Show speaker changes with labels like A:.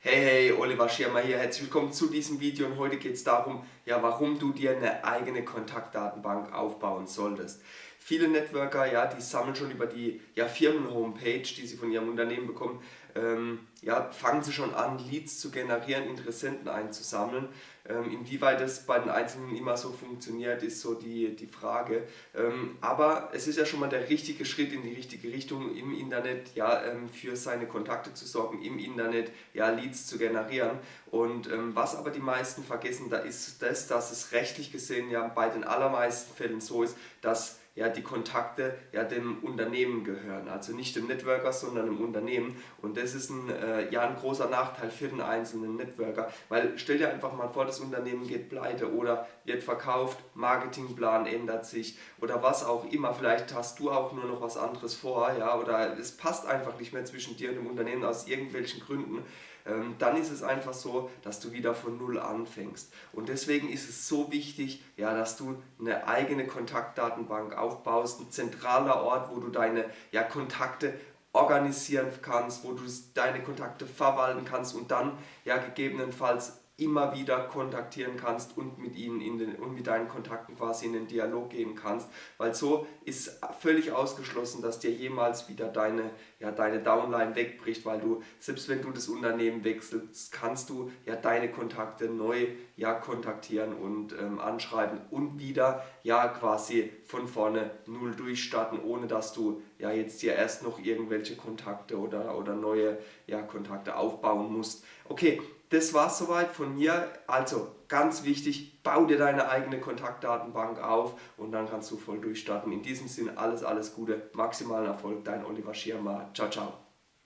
A: Hey, hey, Oliver Schirmer hier, herzlich willkommen zu diesem Video und heute geht es darum, ja, warum du dir eine eigene Kontaktdatenbank aufbauen solltest. Viele Networker, ja, die sammeln schon über die ja, Firmen-Homepage, die sie von ihrem Unternehmen bekommen, ähm, ja, fangen sie schon an, Leads zu generieren, Interessenten einzusammeln. Ähm, inwieweit das bei den Einzelnen immer so funktioniert, ist so die, die Frage. Ähm, aber es ist ja schon mal der richtige Schritt in die richtige Richtung, im Internet ja, ähm, für seine Kontakte zu sorgen, im Internet ja, Leads zu generieren. Und ähm, was aber die meisten vergessen, da ist das, dass es rechtlich gesehen ja bei den allermeisten Fällen so ist, dass ja, die Kontakte ja dem Unternehmen gehören. Also nicht dem Networker, sondern dem Unternehmen. Und das ist ein, äh, ja, ein großer Nachteil für den einzelnen Networker. Weil stell dir einfach mal vor, das Unternehmen geht pleite oder wird verkauft, Marketingplan ändert sich oder was auch immer. Vielleicht hast du auch nur noch was anderes vor ja, oder es passt einfach nicht mehr zwischen dir und dem Unternehmen aus irgendwelchen Gründen ähm, dann ist es einfach so, dass du wieder von Null anfängst. Und deswegen ist es so wichtig, ja, dass du eine eigene Kontaktdatenbank aufbaust, ein zentraler Ort, wo du deine ja, Kontakte organisieren kannst, wo du deine Kontakte verwalten kannst und dann ja gegebenenfalls immer wieder kontaktieren kannst und mit ihnen in den, und mit deinen Kontakten quasi in den Dialog gehen kannst, weil so ist völlig ausgeschlossen, dass dir jemals wieder deine, ja, deine Downline wegbricht, weil du, selbst wenn du das Unternehmen wechselst, kannst du ja deine Kontakte neu ja, kontaktieren und ähm, anschreiben und wieder ja quasi von vorne null durchstarten, ohne dass du ja jetzt dir erst noch irgendwelche Kontakte oder, oder neue ja, Kontakte aufbauen musst. Okay, das war es soweit von mir. Also ganz wichtig, bau dir deine eigene Kontaktdatenbank auf und dann kannst du voll durchstarten. In diesem Sinne alles, alles Gute, maximalen Erfolg, dein Oliver Schirmer. Ciao, ciao.